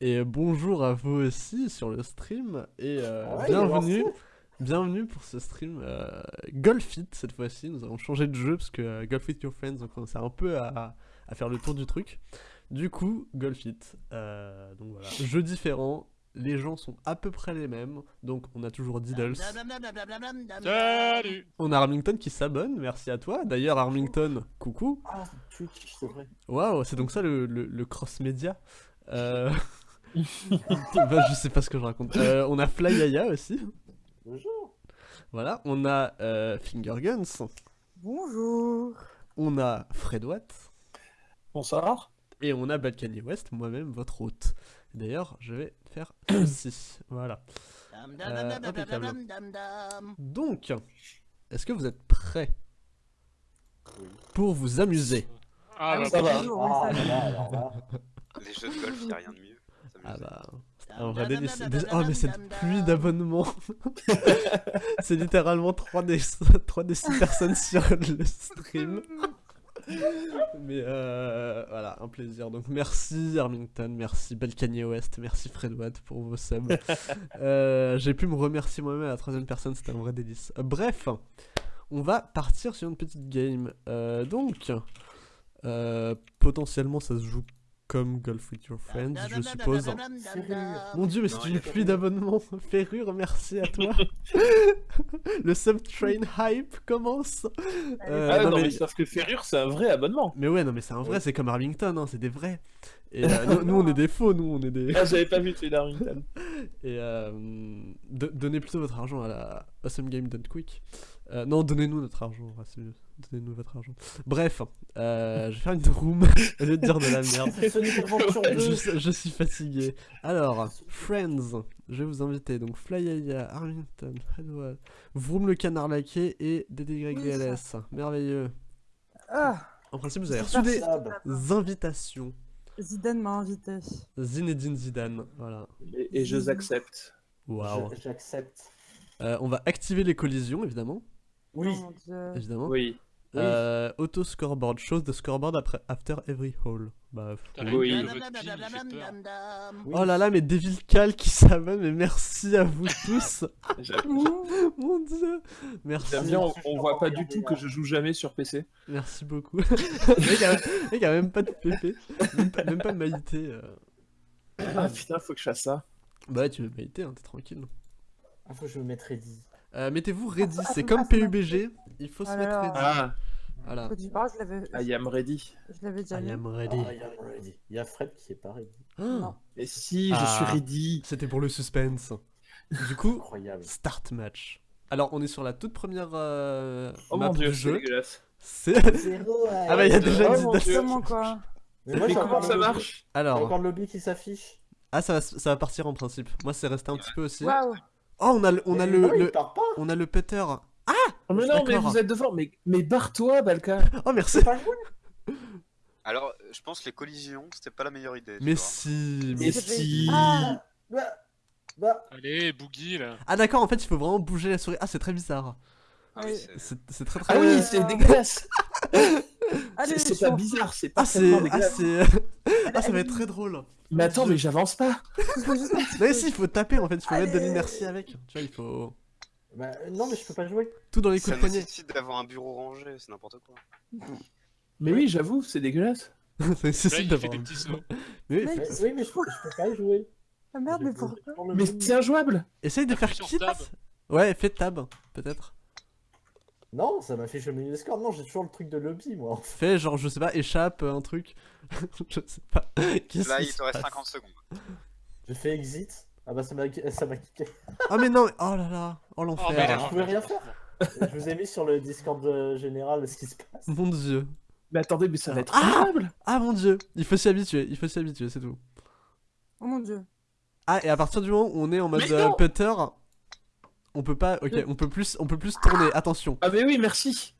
Et bonjour à vous aussi sur le stream. Et euh, Ouais, bienvenue, pour ce stream euh, Golf It cette fois-ci. Nous avons changé de jeu parce que euh, Golf It Your Friends, on commençait un peu à, à faire le tour du truc. Du coup, Golf It. euh, donc voilà, jeu différent. Les gens sont à peu près les mêmes. Donc on a toujours Diddles. Salut On a Armington qui s'abonne, merci à toi. D'ailleurs, Armington, coucou. Ah, Twitch, c'est vrai. Waouh, c'est donc ça le, le- le cross-média euh... bah, Je sais pas ce que je raconte. Euh, on a Fly Yaya aussi. Bonjour. Voilà, on a euh, Finger Guns. Bonjour. On a Fred Watt. Bonsoir. Et on a Balkany West, moi-même, votre hôte. D'ailleurs, je vais faire ceci. Voilà. Euh. Donc, est-ce que vous êtes prêts pour vous amuser? Ah, bah, Ça va. Ah, là, là. Les jeux de golf, y a rien de mieux. Ah S'amuser. bah, vrai délice. Dé- Oh mais cette pluie d'abonnements C'est littéralement 3 des, 3 des 6 personnes sur le stream. Mais euh, voilà, un plaisir. Donc merci Armington, merci Balkany West, merci Fred Watt pour vos subs. Euh, J'ai pu me remercier moi-même à la troisième personne, c'était un vrai délice. Euh, bref, on va partir sur une petite game. Euh, donc, euh, potentiellement ça se joue comme Golf with Your Friends, je suppose. Mon dieu, mais c'est une pluie d'abonnements. Ferrure, merci à toi. le subtrain hype commence. Euh, Ah non, non, mais... mais sauf que Ferrure, c'est un vrai abonnement. mais ouais, non, mais c'est un vrai, c'est comme Arlington, hein, c'est des vrais. Et euh, nous, nous, on est des faux, nous, on est des. Ah, j'avais pas vu celui d'Arlington. Et euh, de- donnez plutôt votre argent à la Awesome Game Done Quick. Euh, non, donnez-nous notre argent, ouais, c'est mieux. Donnez-nous votre argent. Bref, euh, je vais faire une room au lieu de dire de la merde. C'est Sonic Adventure 2. je, je suis fatigué. Alors, Friends, je vais vous inviter. Donc, Flyaya, Arlington, Hadwell, Vroom le canard laqué et DDYDLS. Merveilleux. Ah, En principe, vous avez reçu des invitations. Zidane m'a invité. Zinedine Zidane, voilà. Et, et je accepte. Waouh. J'accepte. Euh, on va activer les collisions, évidemment. Oui. Oh évidemment. Oui. Euh, auto scoreboard, chose de scoreboard après after every hole. Bah, Oui. il. Oh là là, mais Devil Cal qui s'abonne, mais merci à vous tous. Mon dieu. Merci. bien, on, on voit pas du tout que je joue jamais sur PC. Merci beaucoup. le mec a, même pas de PP, même pas, même pas de Maïté. euh. Ah putain, faut que je fasse ça. Bah ouais, tu veux Maïté, hein, t'es tranquille. Ah, faut que je me mette ready. Euh, Mettez-vous ready, Ah, c'est ah, comme ah, PUBG, il faut se Oh là mettre là. ready. Ah, Voilà. Tu parles, je l'avais, I am ready. je l'avais déjà I am Ah, ready. I am ready. Il y a Fred qui est pas ready. Ah, Non. Et si, je Ah. suis ready. C'était pour le suspense. Du coup, Incroyable. start match. Alors, on est sur la toute première euh, Oh map mon dieu, du jeu. dégueulasse. C'est. Ah bah, il y a déjà Oh. Comment quoi Mais moi, Mais comment ça le lobby- marche? J'ai Alors, encore le lobby qui s'affiche. ah, ça va, ça va partir en principe. Moi, c'est resté un petit peu aussi. Waouh. Oh, on a le, on a Mais le, non, il le- part pas. on a le putter. Oh, mais non, mais vous êtes devant. Mais, mais barre-toi, Balka. Oh, merci. Pas. Alors, je pense que les collisions, c'était pas la meilleure idée. Mais si. Mais si. Ah. Bah. Bah. Allez, Boogie là. Ah, d'accord, en fait, il faut vraiment bouger la souris. Ah, c'est très bizarre. Ah oui, c'est- très très. Ah oui, Euh, c'est dégueulasse. Allez, C'est c'est pas bizarre, c'est Ah, c'est. Ah, dégueulasse. c'est. Ah, ça va être très drôle. Mais attends, mais j'avance pas. Mais si, il faut taper en fait, il faut mettre de l'inertie avec. Tu vois, il faut. Bah, non, mais je peux pas jouer. Tout dans les coups Ça de poignet. d'avoir un bureau rangé, c'est n'importe quoi. Mais oui, j'avoue, c'est dégueulasse. Ça il fait d'avoir. Mais oui, Mais- Mais- oui, mais je peux, je peux pas y jouer. Ah merde, mais pourquoi Mais c'est injouable. essaye de faire sur quitte. tab. Ouais, fais tab, peut-être. Non, ça m'affiche milieu des scores. Non, j'ai toujours le truc de lobby, moi. Fais genre, je sais pas, échappe, un truc. je sais pas. Là, il te reste passe 50 secondes. J'ai fait exit. Ah bah ça m'a ça m'a kické. Ah, mais non, oh là là, oh Oh, mais l'enfer. là, je pouvais rien faire. je vous ai mis sur le Discord euh, général ce qui se passe. Mon dieu. Mais attendez, mais ça va être Ah injouable. Ah mon dieu, il faut s'y habituer, il faut s'y habituer, c'est tout. Oh mon dieu. Ah, et à partir du moment où on est en mode Mais euh, putter, on peut pas. Ok, on peut plus, on peut plus tourner. Attention. Ah mais oui, merci.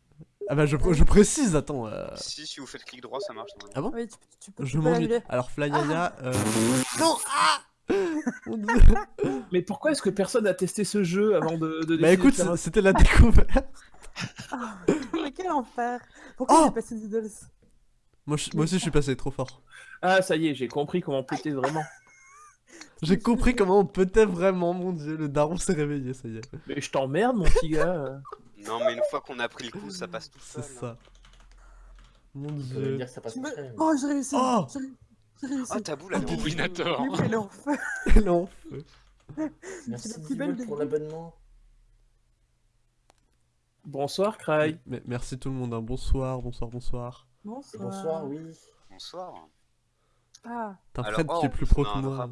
Ah bah je, je précise, attends. euh, Si, si vous faites clic droit, ça marche. Ah bon? Oui, tu, tu peux, Je m'ennuie. Alors Flyaya. Euh... Non Ah. Mais pourquoi est-ce que personne a testé ce jeu avant de, de Bah écoute, c'était la découverte. Ah, mais quel enfer. Pourquoi Oh j'ai passé Diddles Moi, je- moi aussi je suis passé trop fort. Ah ça y est, j'ai compris comment péter vraiment. J'ai compris comment on peut-être vraiment, mon dieu, le daron s'est réveillé, ça y est. Mais je t'emmerde, mon petit gars. Non, mais une fois qu'on a pris le coup, ça passe tout C'est seul. ça. Mon Ça veut dieu. dire que ça passe Tu me- crème. Oh, j'ai réussi. Oh J'ai ré- j'ai réussi. Ah, ta boule, elle est en feu. Elle est en feu. non. Merci la plus 10 belle pour l'abonnement. Bonsoir, Cry. Mais merci tout le monde, hein. bonsoir, bonsoir, bonsoir. Bonsoir. Bonsoir, oui. Bonsoir. Ah, T'as Fred oh, qui est en plus pro que moi.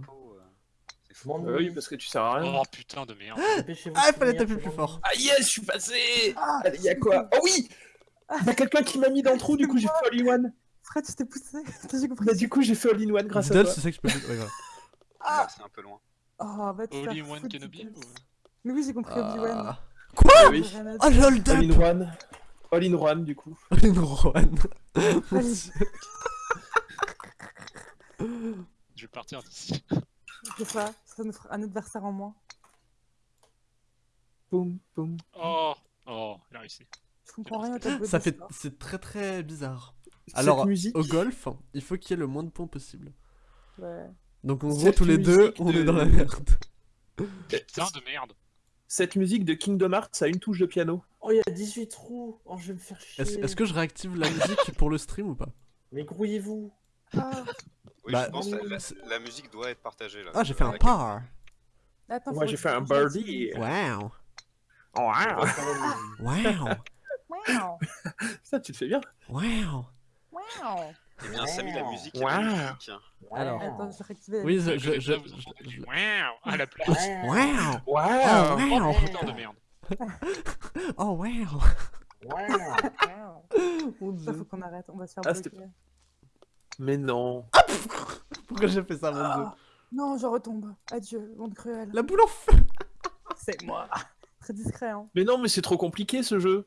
Euh. Euh, oui, parce que tu sers à rien. Oh putain de merde. Dépêchez-vous Ah, de fallait taper plus fort. Ah yes, je suis passé Ah, Allez, y'a quoi Oh oui Y'a quelqu'un qui m'a mis dans le trou, du coup j'ai fait all-in-one. Fred, tu t'es poussé. J'ai compris. Bah du coup j'ai fait all-in-one grâce à Diddle, toi. c'est ça que je peux. Ouais, grave. Ah, c'est un peu loin. Oh, va te faire Only One foutre, Kenobi ou- Mais oui, j'ai compris Obi-Wan. Ah. Ah oui. Rien à Oh, up All-in-one. All-in-one du coup. Dieu. Je vais partir d'ici. C'est ça, ça nous fera un adversaire en moins. Boum, boum. Oh, oh, il a réussi. Je comprends rien à ta Ça fait, c'est très très bizarre. Cette Alors, musique. au golf, il faut qu'il y ait le moins de points possible. Ouais. Donc en gros, tous les deux, on de- est dans la merde. Putain de merde. Cette musique de Kingdom Hearts a une touche de piano. Oh, il y a 18 trous. Oh, je vais me faire chier. Est-ce est-ce que je réactive la musique pour le stream ou pas? Mais grouillez-vous. Ah, Oui, Bah, je pense que la, la- la musique doit être partagée là. Ah, j'ai fait un par. attends, Moi j'ai fait un je réactive. birdie. Wow. Oh, wow. la musique. Wow. Wow, Ça tu te fais bien. Wow. wow. Eh bien, Samy, la musique est Wow. magnifique. Alors. Attends, je vais réactiver. la Oui, musique. je, je, je, je- Wow à la place. Wow. Wow. Oh, Oh wow. putain de merde. Oh, wow. Wow. Mon Ça, faut qu'on arrête, on va se faire Ah, bloquer. Mais non. Pourquoi j'ai fait ça, mon dieu Ah, non, je retombe. Adieu, monde cruel. La boule en feu. C'est moi. Très discret, hein. Mais non, mais c'est trop compliqué ce jeu.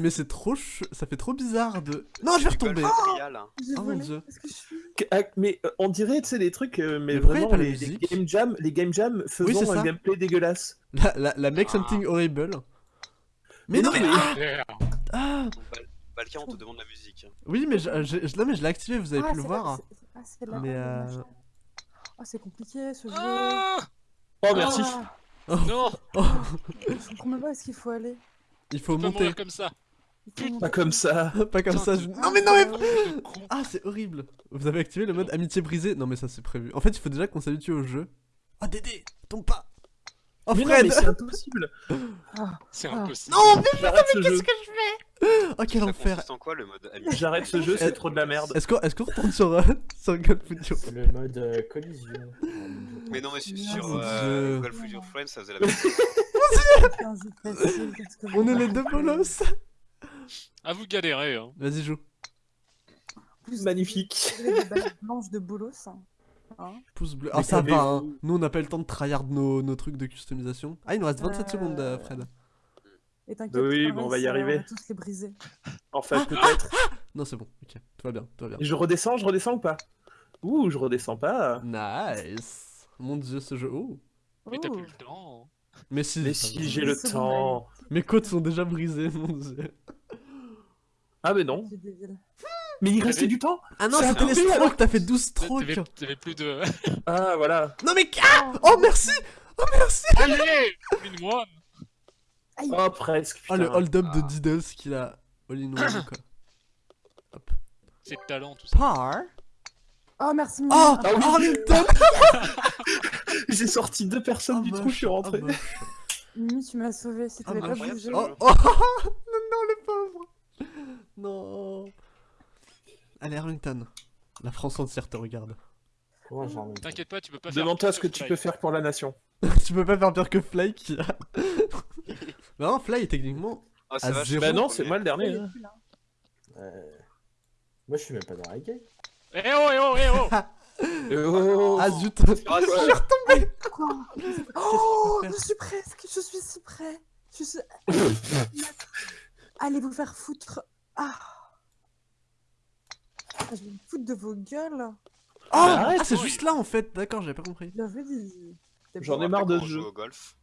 Mais c'est- trop ch... Ça fait trop bizarre de... Non, je vais retomber. Oh, mon volé. Dieu. Qu'est-ce que je suis? Que- ah, Mais euh, on dirait, tu sais, des trucs, euh, mais, vraiment les, les game jam, les game jam faisant c'est un gameplay dégueulasse. La, la, la make Ah. something horrible. Mais Mais non, non, mais... Ah Balkan, on te demande la musique. Oui, mais je, non, mais je l'ai activé, vous avez Ah, pu le voir. c'est- Ah, c'est là. Mais, euh. Ah, c'est compliqué ce jeu. Ah, Oh, merci. Ah, non, Oh, je comprends même pas où est-ce qu'il faut aller. il faut monter. comme ça. Il faut monter. Pas comme ça. Pas comme Putain, ça. je- Non, mais non, mais... Ah, c'est horrible. Vous avez activé le mode amitié brisée Non, mais ça, c'est prévu. En fait, il faut déjà qu'on s'habitue au jeu. Oh, Dédé, tombe pas. Oh, mais non, Fred mais c'est impossible. Ah, C'est impossible. Non, mais ce jeu. qu'est-ce que je fais Oh, quel Ça enfer. consiste en quoi le mode ami J'arrête ce jeu, c'est trop de la merde. Est-ce qu'on est qu'on retourne sur, euh, sur le mode euh, collision. Mais non, mais sur, Mon sur euh, Friends, ça faisait la même chose. On est les deux bolos. À vous galérer. Hein. Vas-y, joue. Plus Magnifique. des balles blanches de bolos. hein. Hein Pouce bleu. Ah, ça va, hein. Nous, on n'a pas le temps de tryhard nos, nos trucs de customisation. Ah, il nous reste 27 Euh, secondes, euh, Fred. Et t'inquiète, Oui, bon, on va y arriver. On va tous les briser. Enfin, peut-être. Non, c'est bon. Ok, tout va bien, tout va bien. Je redescends, je redescends ou pas? Ouh, je redescends pas. Nice. Mon dieu, ce jeu. Oh. Mais t'as Oh. plus le temps. Mais si. Mais si j'ai le temps. Mes côtes sont déjà brisées, mon dieu. Ah, mais non. Mais il restait du temps Ah non, c'était les strokes, t'as fait 12 strokes. T'avais t'avais plus de. Ah, voilà. Non, mais. Ah Oh, merci Oh, merci Allez Une one Oh, presque. Oh, le hold-up de Ah. Diddles qu'il a all-in-one, quoi. Hop. C'est de talent tout ça. Par. Oh, merci. Oh Mimi. Ah oui. Arlington J'ai sorti deux personnes Oh, du trou, je suis rentré. oh. Mimi, tu m'as sauvé. Si Ah, t'avais pas bougé. ce Oh, jeu. oh Non, non, le pauvre Non Allez, Arlington. La France entière te regarde. Ai. T'inquiète pas, tu peux pas faire. Demande-toi ce que tu Fly. peux faire pour la nation. tu peux pas faire pire que Fly a. non, Fly, techniquement. Ah, À je zéro. Bah non, c'est moi le dernier. Hein. Euh, Moi, je suis même pas dans la game. Eh oh, eh oh, eh oh Oh. Ah zut Ah, Je c'est- suis retombé Quoi Oh, je je suis presque. Je suis si près. Je suis. Allez vous faire foutre. Ah. Ah, Je vais me foutre de vos gueules. Oh arrête, Ah, c'est juste là en fait, d'accord, j'avais pas compris. Bien vu, Dizzy. T'es J'en bon. ai marre de ce jeu. au golf.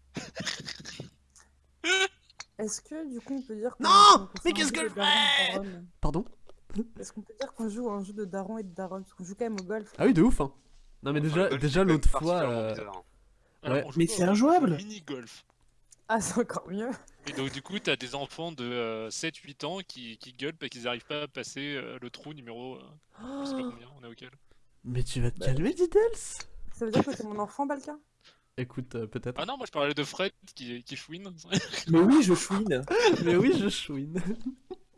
Est-ce que du coup on peut dire qu'on- Non Mais qu'est-ce jeu que de je daron et de daronne Pardon Est-ce qu'on peut dire qu'on joue à un jeu de daron et de daronne Parce qu'on joue quand même au golf. Ah oui, de ouf hein. Non mais Enfin, déjà, déjà c'est l'autre fois, euh. Alors, Ouais. Mais c'est injouable. Mini-golf. Ah, c'est encore mieux. Et donc, du coup, t'as des enfants de euh, 7-8 ans qui, qui gueulent parce qu'ils arrivent pas à passer euh, le trou numéro. euh, je sais pas combien, on est auquel. mais tu vas te Bah. calmer, Diddles Ça veut dire que t'es mon enfant, Balka? Écoute, euh, peut-être. Ah non, moi je parlais de Fred qui, qui chouine. Mais oui, je chouine. Mais oui, je chouine.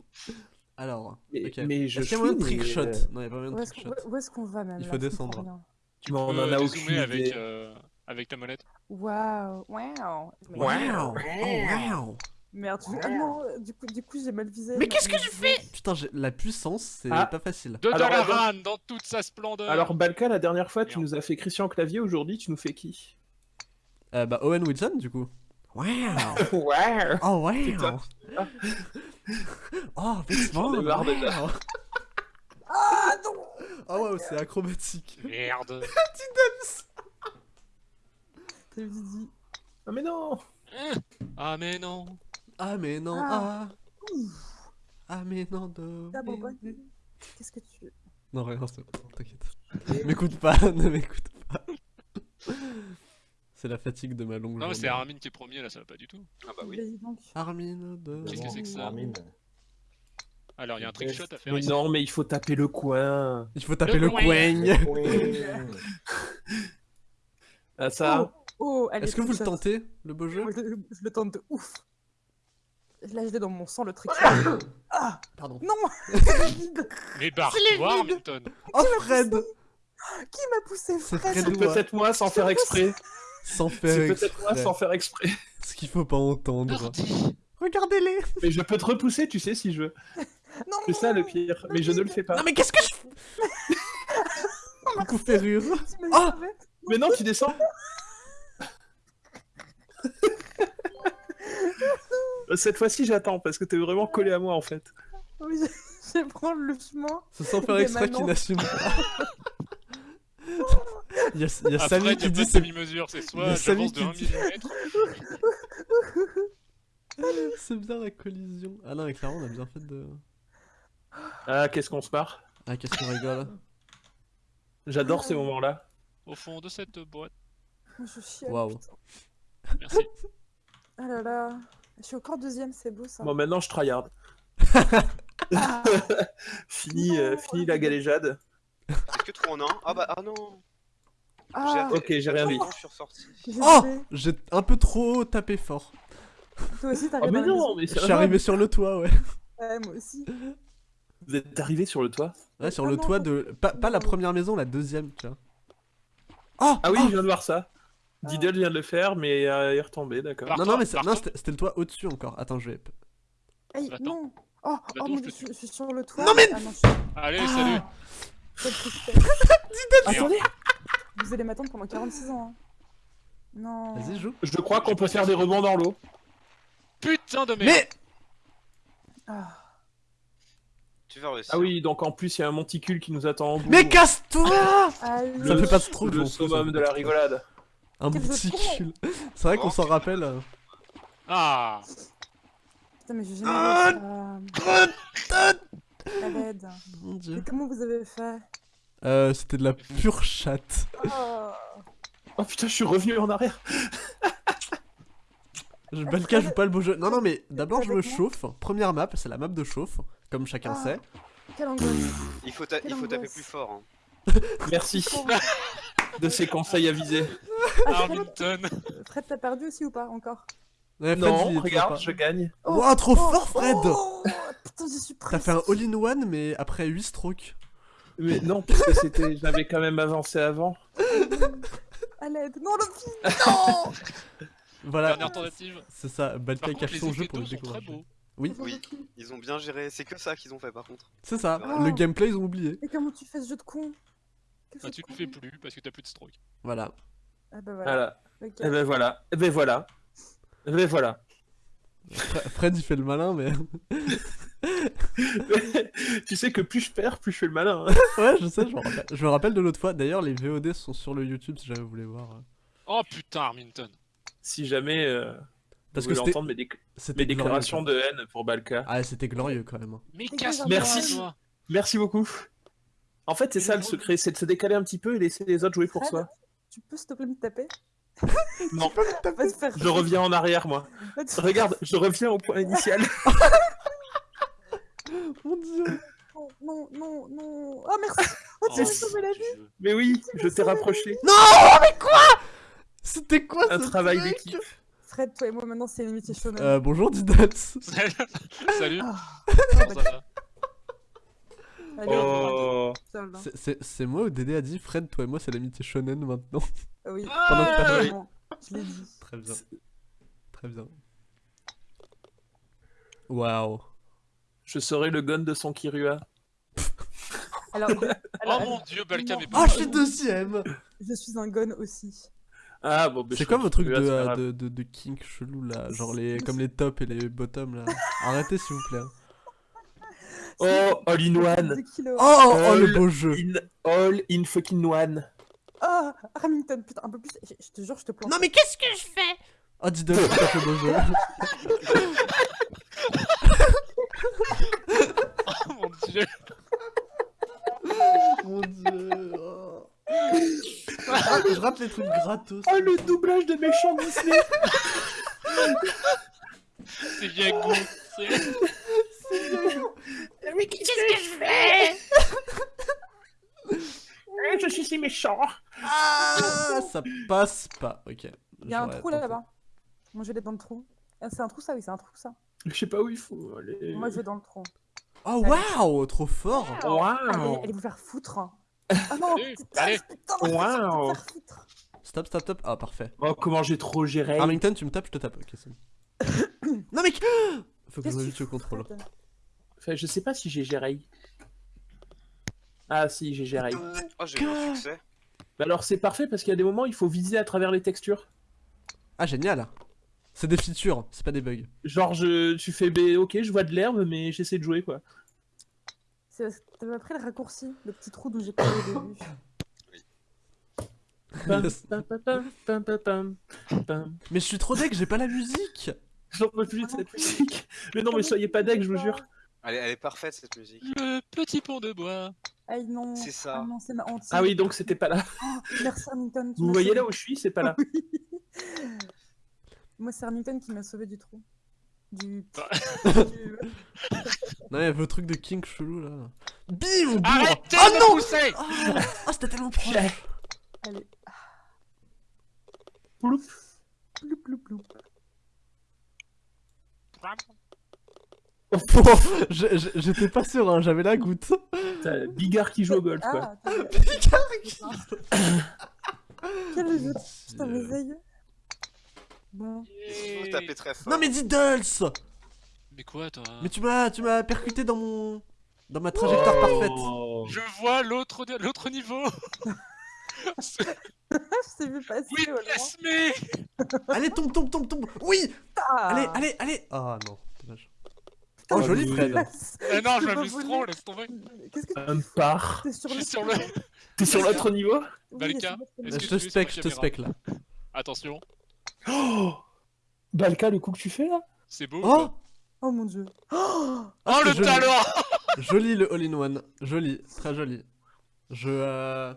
Alors, Mais, je Est-ce qu'il y a moyen de chouine, trick et, shot euh, Non, il y a pas moyen Où de où est-ce qu'on va même Il faut descendre. Tu Mais on peux en a aucune avec, euh, avec ta molette. Waouh, waouh. Waouh wow Merde, je- ah non, du coup, du coup j'ai mal visé. Mais ma- qu'est-ce que tu visée. Putain, j'ai- la puissance, c'est Ah. pas facile. De Dalaran dans toute sa splendeur. Alors, Balka, la dernière fois, tu Merde. nous as fait Christian Clavier. Aujourd'hui, tu nous fais qui? Euh, bah, Owen Wilson, du coup. Wow Ouais. Oh, wow Putain. Oh, vêtements J'en ai marre déjà. wow. Ah non Oh, wow, c'est acrobatique. Merde. T'as dit. Ah mais non. Ah mais non. Ah, mais non, Ah. ah Ah, mais non, de... Bon, Qu'est-ce que tu. Non, rien, c'est bon, t'inquiète. M'écoute pas, ne m'écoute pas. C'est la fatigue de ma longue Non, mais journée. c'est Armin qui est premier là, ça va pas du tout. Ah bah oui. Armin de... Qu'est-ce que c'est que ça Armin. Alors, il y a un trick shot à faire Mais ici. non, mais il faut taper le coin. Il faut taper le, Le coin. Ah ça. Oh, allez, Est-ce que vous le shot. tentez, le beau jeu je, le- je le tente de ouf. Là, je l'ai dans mon sang, le trick Ah Pardon. Non Mais barre-toi. Oh, Fred Qui m'a poussé, C'est Fred Fred. C'est peut-être moi sans faire exprès. Sans faire C'est peut-être moi exprès. sans faire exprès. Ce qu'il faut pas entendre. Regardez-les Mais je peux te repousser, tu sais, si je veux. Non, C'est ça le pire. Mais je ne le fais pas. Non mais qu'est-ce que je fais Coucou Ferrure Ah Mais non, tu descends. Cette fois-ci, j'attends parce que t'es vraiment collé à moi en fait. Oui, je, je vais prendre le chemin. C'est sans faire exprès qu'il n'assume pas. Il y a, il y a Après, Samy il y a qui pas dit de c'est demi-mesure, c'est soit j'avance de 1 qui dit- mm. c'est bien la collision. Ah non mais clairement on a bien fait de... Ah, qu'est-ce qu'on se marre? Ah qu'est-ce qu'on rigole J'adore ces moments-là. au fond de cette boîte. Je chiale. Waouh. Merci. Ah là là. Je suis encore deuxième, c'est beau ça. Bon, maintenant je tryhard. Ah, Fini, euh, fini la galéjade. Est-ce que trop en un Ah bah ah non. Ah, Ok, j'ai rien suis j'ai Oh. J'ai un peu trop tapé fort. Toi aussi, Oh, t'arrives mais non, maison. mais Je suis arrivé sur le toit ouais. Ouais, moi aussi. Vous êtes arrivé sur le toit? Ouais sur Ah le non, toit de... Pas, pas la première maison, la deuxième tu vois. Oh Ah oui, oh je viens de voir ça. Diddle vient de le faire, mais euh, il est retombé, d'accord. Non non mais c'était le toit au-dessus encore. Attends je vais... Aïe, Attends. non. Oh, oh mon je dieu, te je, suis sur le toit. Non, mais- Ah non, je suis... Allez, Ah. salut. Tristesse. Attendez Vous allez m'attendre pendant 46 ans. hein. Non. Vas-y joue. Je crois qu'on peut faire des rebonds dans l'eau. Putain de merde. Mais Ah. Tu vas réussir. Ah oui, donc en plus, il y a un monticule qui nous attend en bout. Mais casse-toi Allez. Ça me fait pas trop Le bon, summum de la rigolade. Un de cul. C'est vrai qu'on s'en rappelle. euh. Ah. Putain, mais j'ai jamais Ah. Mon dieu. Mais comment vous avez fait? Euh, c'était de la pure chatte. Oh. Oh putain, je suis revenu en arrière. Je Balka joue pas le beau jeu. Non, non, mais d'abord je me chauffe. Première map, c'est la map de chauffe, comme chacun Ah. sait. Quelle angoisse. Il faut, ta- il faut taper plus fort. hein. Merci de ces conseils avisés. Ah, Fred, Hamilton. Fred, t'as perdu aussi ou pas encore? Ouais, Fred, Non, regarde, je gagne. pas- Ouah, trop fort, Fred Oh, putain, je suis T'as fait un all-in-one, mais après 8 strokes. Mais non, parce que c'était, j'avais quand même avancé avant. À l'aide. Non, le fils Non Voilà, Dernière tentative. c'est ça. Balka Par contre, cache les son jeu effets pour le d'eau sont découvrir. beaux. Oui, Oui, ils ont bien géré. C'est que ça qu'ils ont fait par contre. c'est ça. Oh. Le gameplay, ils ont oublié. Et comment tu fais ce jeu de con? Quel Bah, jeu tu con fais plus parce que t'as plus de stroke. Voilà. Ah bah voilà. Voilà. Ok. Et ben voilà. Et ben voilà. Et ben voilà. Fre- Fred, il fait le malin, mais. tu sais que plus je perds, plus je fais le malin. hein. ouais, je sais, je me rappelle, je me rappelle de l'autre fois. D'ailleurs, les VOD sont sur le YouTube si jamais vous voulez voir. Oh putain, Hamilton. Si jamais euh, Parce vous que entendre mes, déc- c'était mes glorieux, déclaration quoi. de haine pour Balka. Ah, c'était glorieux quand même. hein. Mais casse. Merci. toi. Merci beaucoup. En fait, c'est ça le secret, c'est de se décaler un petit peu et laisser les autres jouer pour Fred, soi. Tu peux s'il te plaît me taper? Non, je reviens en arrière, moi. Regarde, je reviens au point initial. Mon dieu. Non, non, non, non. Oh merci Oh, tu m'as sauvé la vie. Mais oui, je t'ai rapproché. C'était quoi Un ce travail d'équipe. Fred, toi et moi maintenant c'est l'amitié shonen. Euh, bonjour Didots. Salut. Salut. Ah, Comment ça va Allez, Oh. C'est- moi ou Dédé a dit Fred, toi et moi c'est l'amitié shonen maintenant. Ah Oui, Pendant que t'as- vraiment, je l'ai dit. Très bien. Très bien. Waouh. Je serai le gun de son Kirua. Alors, Oh mon dieu, Balkan est Ah, pas je suis deuxième je suis un gun aussi. Ah bon, bah, C'est quoi vos trucs de, euh, de, de, de kink chelou là? Genre les, comme les tops et les bottoms là. Arrêtez s'il vous plaît. Oh, all in one. Oh, oh, oh, le All beau jeu In, all in fucking one. Ah, Remington, putain, un peu plus. Je, je te jure, je te plante. Non mais qu'est-ce que je fais? Oh pas le beau jeu. Oh mon dieu. Mon dieu. oh. Ah, je rate les trucs gratos. Oh, le doublage de méchant Disney. C'est bien goût. C'est- Mais qu'est-ce que je fais Je suis si méchant. Ah, ça passe pas. Ok. Il y a un trou là-bas. Moi je vais aller dans le trou. Ah, c'est un trou ça, oui, c'est un trou ça. Je sais pas où il faut aller. Moi je vais dans le trou. Oh waouh, trop fort. Allez, Waouh. allez vous faire foutre. Ah non, Allez, Waouh. Stop, stop, stop. Ah parfait. Oh, comment j'ai trop géré. Armington, tu me tapes, je te tape. Ok, c'est bon. non mec Faut que je tu au contrôle. Enfin, je sais pas si j'ai géré. Ah si, j'ai géré. Oh, j'ai eu un succès. Bah alors c'est parfait parce qu'il y a des moments il faut viser à travers les textures. Ah génial. C'est des features, c'est pas des bugs. Genre je, tu fais B, ok je vois de l'herbe mais j'essaie de jouer quoi. C'est parce que T'avais pris le raccourci, le petit trou d'où j'ai pas au début. Pam, Yes. pam, pam, pam, pam, pam, pam, pam. Mais je suis trop deck, j'ai pas la musique. J'en peux plus de cette musique. Mais non mais soyez pas deck je vous jure. Elle est, elle est parfaite cette musique. Le petit pont de bois. Aïe non. C'est ça. Ah non, c'est ma honte. Ah oui donc c'était pas là. Oh, merci Remington. tu Vous voyez sauvé. là où je suis, c'est pas là. Oui. Moi c'est Remington qui m'a sauvé du trou. Du. Du- Non, il y avait le truc de king chelou là. Bim. Arrêtez Oh de non pousser Ah ah, c'était tellement proche. Allez. Ploup. Ploup, ploup, ploup. Oh, je- J'étais pas sûr, hein, j'avais la goutte. Bigard qui joue au golf quoi. Ah, attends, quel jeu Putain, mes aïeux. Bon. Il faut taper très fort. Non mais Diddles Mais quoi toi? Mais tu m'as tu m'as percuté dans mon dans ma trajectoire parfaite. Oh. Je vois l'autre l'autre niveau. je t'ai vu passer Oui, au loin. plasmé. Allez tombe tombe tombe tombe. Oui Ah. Allez allez allez. Ah non, Oh joli. Fred. Eh non, je m'amuse trop, laisse tomber. Qu'est-ce que tu Un par. T'es sur le. T'es sur l'autre niveau Balka, Je te spec, je te spec là. Attention, Oh Balka le coup que tu fais là? C'est beau. Oh Oh mon dieu. Oh Oh le joli. talent Joli le all-in-one. Joli, très joli. Je euh...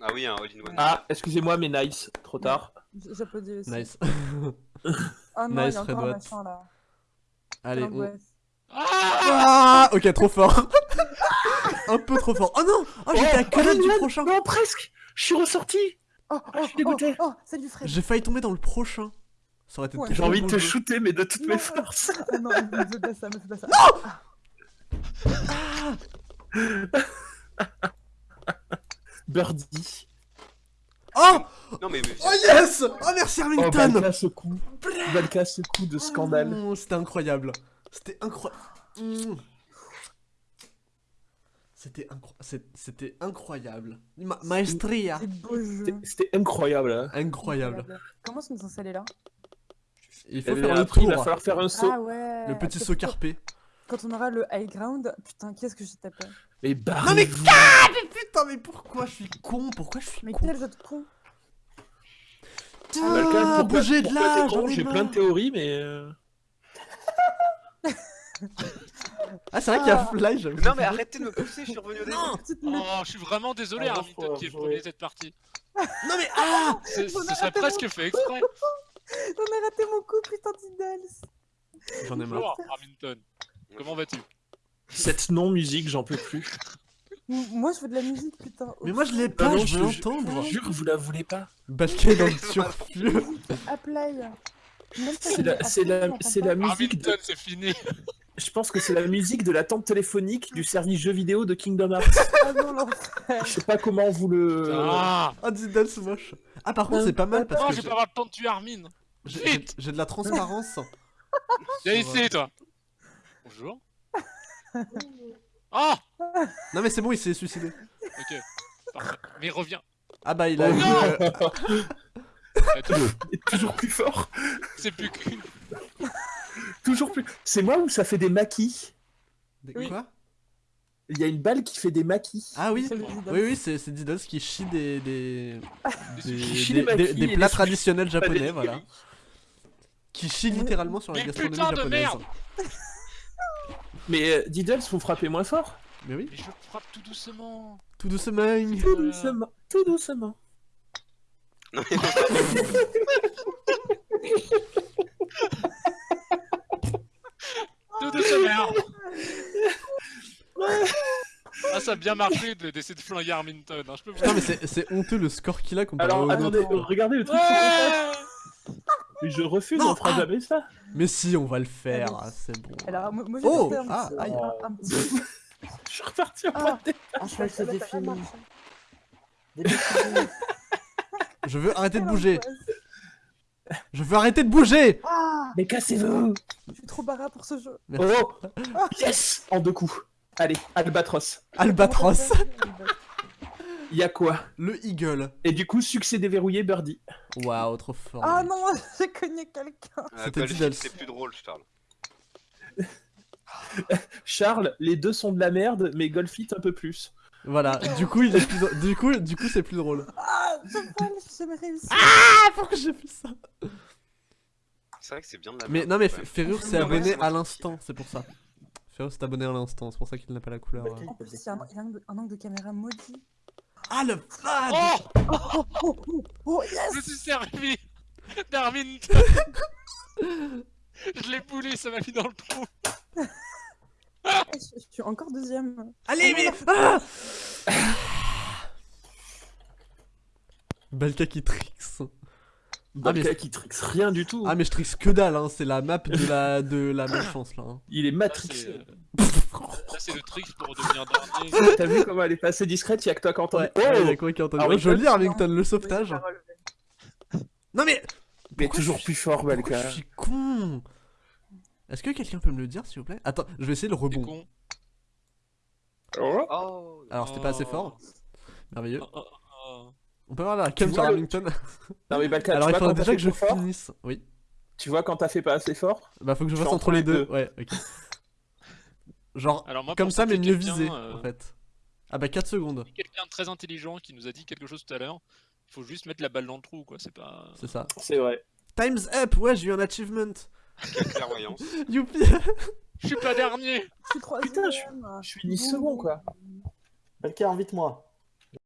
Ah oui, un all-in-one. Ah excusez-moi mais nice, trop tard. J'applaudis aussi. nice. Oh non, Nice, il y a encore un machin là. Allez, on... Ah Ah, ok, trop fort. Un peu trop fort. Oh non Oh, j'étais à que du prochain. Non presque Je suis ressorti Oh, oh, je suis dégoûté. oh, oh, salut Fred. J'ai failli tomber dans le prochain. Ça aurait été Ouais. trop J'ai envie de te shooter mais de toutes Non. mes forces. Non, me fais pas ça, me fais pas ça. Birdie. Oh Non mais, mais Oh yes Oh merci Oh Armington Balka ce coup. Ce coup de scandale. Oh, C'était incroyable. C'était incroyable. C'était incro... C'était incroyable. Ma maestria. C'était- incroyable. Hein. Incroyable. Comment est-ce qu'on est censé aller là? Il faut faire le après, il va tour. falloir faire un saut. Ah ouais. Le petit saut carpé. Quand on aura le high ground, putain, qu'est-ce que j'ai tapé Mais Non barrez mais mais putain mais pourquoi je suis con? Pourquoi je suis Mais con? quel jeu de con Ah, pourquoi- bougez de là J'ai plein de théories mais... euh, Ah, c'est vrai qu'il y a Fly, j'avoue. Non mais arrêtez de me pousser, je suis revenu au début. Oh, je suis vraiment désolé, Ah, qui est premier de cette partie. Non, mais ah Ce serait presque fait exprès. J'en ai raté mon coup, putain d'Iddles. J'en ai marre. Bonjour, Arlington. Comment vas-tu? Cette non-musique, j'en peux plus. Moi, je veux de la musique, putain. Mais moi, je l'ai Ah pas, je veux je- l'entendre. Jure, vous la voulez pas. Balké dans le turfu. Apply. C'est la, la, la musique de, c'est fini. je pense que c'est la musique de la tente téléphonique du service jeux vidéo de Kingdom Hearts. Ah non. Je sais pas comment vous le. Ah Ah, moche. Ah, par contre, c'est pas mal parce Non, que je vais j'ai- pas avoir le temps de tuer Armin. j'ai j'ai- Vite j'ai de la transparence. Viens Sur, ici, toi. Bonjour. Ah Non, mais c'est bon, il s'est suicidé. Ok. Parfait. Mais reviens. Ah, bah, il a Oh, eu. non. euh, Attends, Et toujours plus fort. C'est plus qu'une. Toujours plus. C'est moi ou ça fait des maquis des- Oui. Quoi? Il y a une balle qui fait des maquis. Ah, oui. Oui, oui, c'est c'est Diddles qui chie des. des. des, Qui chie des- des- plats traditionnels japonais, voilà. Qui chie littéralement sur la Mais gastronomie putain de japonaise. merde Mais euh, Diddles, faut frapper moins fort. Mais oui, Mais je frappe tout doucement. tout doucement. Tout doucement. Tout doucement. Non, mais Tout doucement. Ah, ça a bien marché de- d'essayer de flinguer Arlington. Hein. Je peux vous Putain, mais c'est c'est honteux le score qu'il a comparé Alors au attendez, regardez le truc. sur le Ouais. Mais je refuse, Non, on fera ah. jamais ça. Mais si, on va le faire, ah, c'est bon. Alors, moi, moi, j'ai Oh, ah, petit- aïe. un- un petit- Je suis reparti en Ah. point de Ah, je croyais que c'était Ça va fini. marcher. Des petits- Je veux arrêter de bouger. Je veux arrêter de bouger Ah, Mais cassez-vous je suis trop barra pour ce jeu. Merci. Oh Yes En deux coups. Allez, Albatros. Albatros. Il y a quoi? Le Eagle. Et du coup, succès déverrouillé, Birdie. Waouh, trop fort. Ah non, j'ai cogné quelqu'un. euh, C'était Diddles. c'est plus drôle, Charles. Charles, les deux sont de la merde, mais Golfit un peu plus. Voilà, du coup, il est plus... du coup, du coup, c'est plus drôle. Ah, je. Ah, pourquoi j'ai fait ça? C'est vrai que c'est bien de la Mais merde, non, mais même. Ferrure s'est Ouais, abonné à l'instant, c'est pour ça. Ferrure s'est abonné à l'instant, c'est pour ça qu'il n'a pas la couleur. Euh. En plus, il y a un, il y a un angle- un angle de caméra maudit. Ah, le flag Oh Oh, oh, oh, oh, Je yes me suis servi d'Arlington Je l'ai poulé, ça m'a mis dans le trou. je, je suis encore deuxième. Allez, mais... Ah Balka qui tricks. Ah, mais- Balka qui trixe rien du tout. Ah, mais je tricks que dalle, hein. c'est la map de la, de la malchance, là. hein. Il est matrixé. c'est là, c'est le trick pour devenir dernier. T'as vu comment elle est passée discrète Y'a que toi qui entends. Ouais, Oh ouais, y a quoi Ah, Joli, Arlington, le sauvetage. Non, mais... Mais toujours plus fort, Balka. je suis con? Est-ce que quelqu'un peut me le dire, s'il vous plaît? Attends, je vais essayer le rebond. con. Oh Oh, Alors, c'était pas assez fort. Merveilleux. Oh, oh, oh. On peut avoir la cam sur le- Non mais Balka, Alors, tu il faudrait déjà que je fort finisse. Oui. Tu vois quand t'as fait pas assez fort? Bah, faut que je fasse entre les deux. deux. Ouais, ok. Genre, Alors moi, comme ça, mais mieux visé, euh, en fait. Ah bah, 4 secondes, Quelqu'un de très intelligent qui nous a dit quelque chose tout à l'heure. Il faut juste mettre la balle dans le trou, quoi. C'est pas. c'est ça. C'est vrai. Time's up Ouais, j'ai eu un achievement clairvoyance. Youpi Je suis pas dernier. Je suis troisième. Putain, Je suis ni second quoi. Balka, invite-moi.